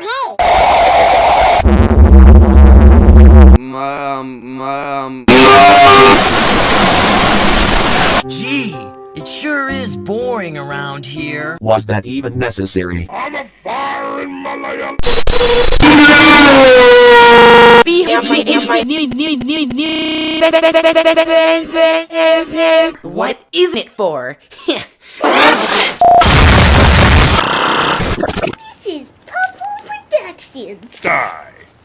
Um, um, Gee, it sure is boring around here. Was that even necessary? I'm a fire in Malaya. What isn't it for? Christians. Die!